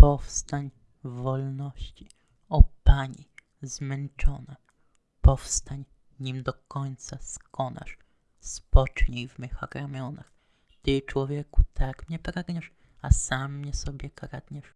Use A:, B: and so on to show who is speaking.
A: Powstań w wolności, o Pani zmęczona. Powstań, nim do końca skonasz. Spocznij w mych ramionach. Ty, człowieku, tak mnie pragniesz, a sam mnie sobie kradniesz.